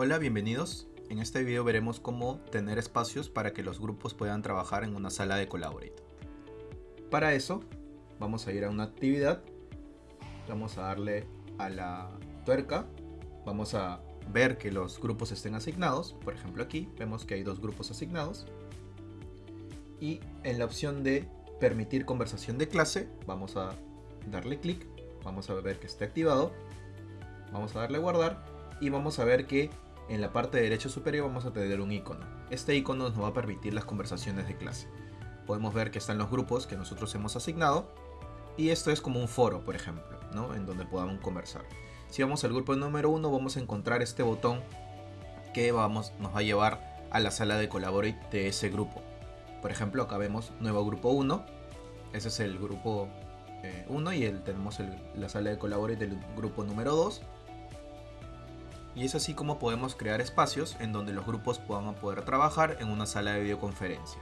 Hola, bienvenidos. En este video veremos cómo tener espacios para que los grupos puedan trabajar en una sala de Collaborate. Para eso, vamos a ir a una actividad, vamos a darle a la tuerca, vamos a ver que los grupos estén asignados, por ejemplo aquí vemos que hay dos grupos asignados, y en la opción de permitir conversación de clase, vamos a darle clic, vamos a ver que esté activado, vamos a darle guardar y vamos a ver que en la parte derecha superior vamos a tener un icono. Este icono nos va a permitir las conversaciones de clase. Podemos ver que están los grupos que nosotros hemos asignado y esto es como un foro, por ejemplo, ¿no? en donde podamos conversar. Si vamos al grupo número 1 vamos a encontrar este botón que vamos, nos va a llevar a la sala de Collaborate de ese grupo. Por ejemplo, acá vemos nuevo grupo 1. Ese es el grupo 1 eh, y el, tenemos la sala de Collaborate del grupo número 2 y es así como podemos crear espacios en donde los grupos puedan poder trabajar en una sala de videoconferencia.